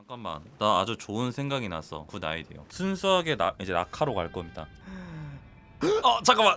잠깐만. 나 아주 좋은 생각이 났어 good idea 순수하게 나 이제 낙하로 갈 겁니다. 어 잠깐만.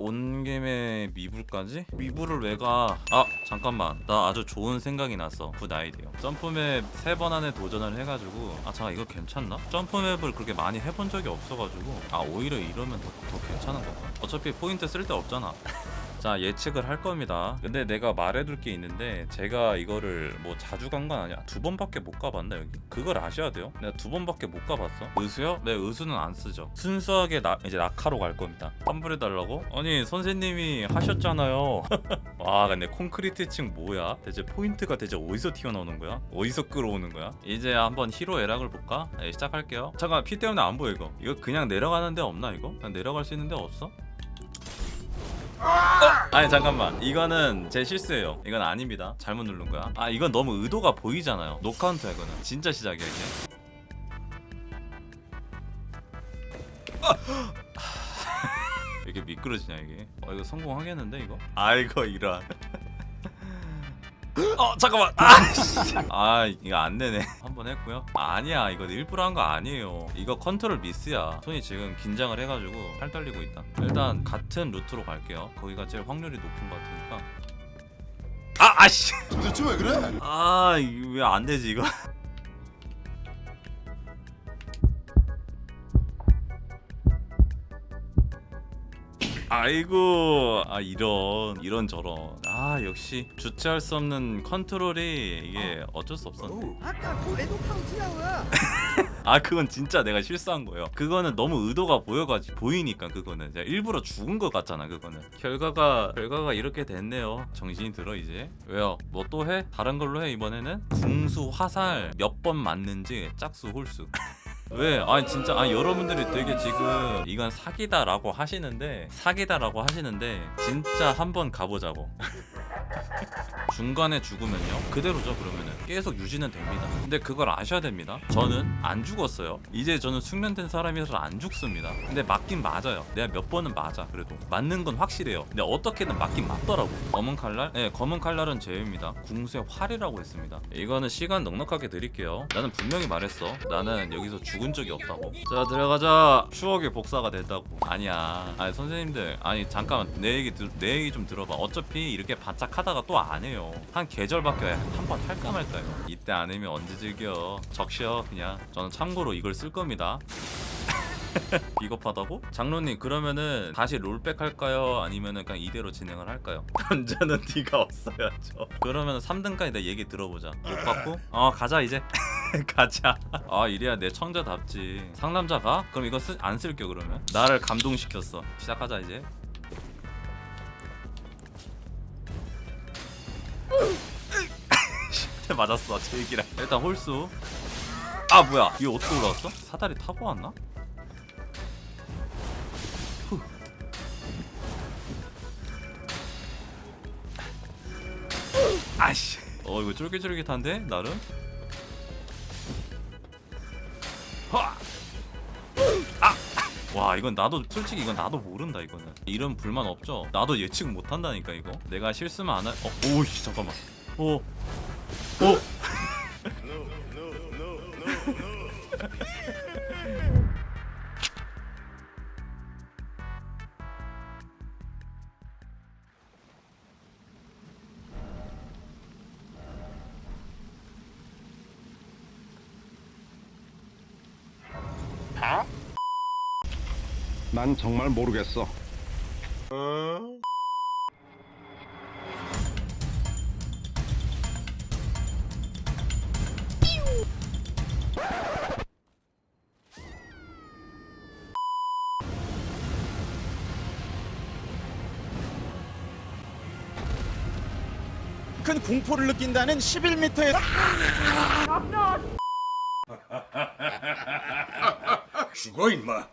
온 김에 미불까지? 미불을 왜 가? 아 잠깐만. 나 아주 좋은 생각이 났어 good idea jump map 세 번 안에 도전을 해가지고 아 잠깐 이거 괜찮나? jump map을 그렇게 많이 해본 적이 없어가지고 아 오히려 이러면 더, 더 괜찮은 거다 어차피 포인트 쓸 데 없잖아 자 예측을 할 겁니다 근데 내가 말해둘 게 있는데 제가 이거를 뭐 자주 간 건 아니야 두 번밖에 못 가봤나 여기 그걸 아셔야 돼요 내가 두 번밖에 못 가봤어 의수요? 네 의수는 안 쓰죠 순수하게 나, 이제 낙하로 갈 겁니다 환불해달라고? 아니 선생님이 하셨잖아요 와 근데 콘크리트 층 뭐야? 대체 포인트가 대체 어디서 튀어나오는 거야? 어디서 끌어오는 거야? 이제 한번 희로애락을 볼까? 네, 시작할게요 잠깐 피 때문에 안 보여 이거 이거 그냥 내려가는 데 없나 이거? 그냥 내려갈 수 있는 데 없어? 아니 잠깐만. 이거는 제 실수예요. 이건 아닙니다. 잘못 누른 거야. 아 이건 너무 의도가 보이잖아요. no count야 이거는. 진짜 시작이야! 왜 이렇게 미끄러지냐 이게? 어 이거 성공하겠는데 이거? 아이고 이런 어 잠깐만. 아씨. 아 이거 안 되네. 한 번 했고요. 아, 아니야 이거 일부러 한 거 아니에요. 이거 컨트롤 미스야. 손이 지금 긴장을 해가지고 팔 떨리고 있다. 일단 같은 루트로 갈게요. 거기가 제일 확률이 높은 것 같으니까. 아 아씨. 도대체 왜 그래? 아 이거 왜안 되지 이거 아이고 아 이런 이런 저런. 아 역시 주체할 수 없는 컨트롤이 이게 어쩔 수 없었네. 아까 그 no count야 아 그건 진짜 내가 실수한 거예요. 그거는 너무 의도가 보여가지고 보이니까 그거는. 제가 일부러 죽은 것 같잖아 그거는. 결과가 결과가 이렇게 됐네요. 정신이 들어 이제. 왜요? 뭐 또 해? 다른 걸로 해 이번에는? 궁수 화살 몇 번 맞는지 짝수 홀수 왜? 아니 진짜 아니 여러분들이 되게 지금 이건 사기다라고 하시는데 사기다라고 하시는데 진짜 한번 가보자고 중간에 죽으면요? 그대로죠 그러면은. 계속 유지는 됩니다. 근데 그걸 아셔야 됩니다. 저는 안 죽었어요. 이제 저는 숙련된 사람이라서 안 죽습니다. 근데 맞긴 맞아요. 내가 몇 번은 맞아 그래도. 맞는 건 확실해요. 근데 어떻게든 맞긴 맞더라고 검은 칼날? 네 검은 칼날은 제외입니다. 궁수의 활이라고 했습니다. 이거는 시간 넉넉하게 드릴게요. 나는 분명히 말했어. 나는 여기서 죽은 적이 없다고. 자 들어가자. 추억의 복사가 된다고. 아니야. 아니 선생님들. 아니 잠깐만. 내 얘기 들, 내 얘기 좀 들어봐. 어차피 이렇게 바짝 하다가 또 안 해요 한 계절밖에 한 번 할까 말까요? 이때 안 하면 언제 즐겨? 적셔 그냥. 저는 참고로 이걸 쓸 겁니다. 비겁하다고? 장로님 그러면은 다시 롤백 할까요? 아니면은 그냥 이대로 진행을 할까요? 남자는 네가 없어야죠. 그러면 3등까지 내 얘기 들어보자. 못 받고? 어 가자 이제. 가자. 아 이래야 내 청자답지. 상남자 가? 그럼 이거 쓰, 안 쓸게 그러면? 나를 감동시켰어. 시작하자 이제 맞았어 제 얘기랑 일단 홀수 아 뭐야 이거 어떻게 올라왔어? 사다리 타고 왔나? 후. 아씨 어 이거 쫄깃쫄깃한데 나름 하! 아! 와 이건 나도 솔직히 이건 나도 모른다 이거는 이런 불만 없죠 나도 예측 못한다니까 이거 내가 실수만 안 할.. 어? 오이씨 잠깐만 오 오! 난 정말 모르겠어. 큰 공포를 느낀다는 11m의 죽어 임마.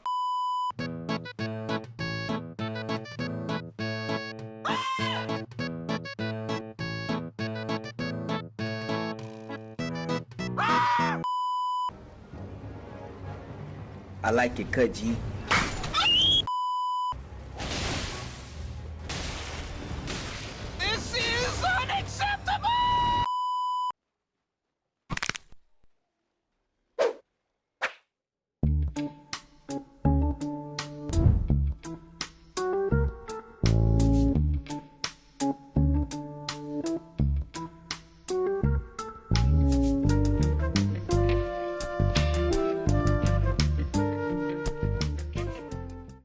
I like it cut G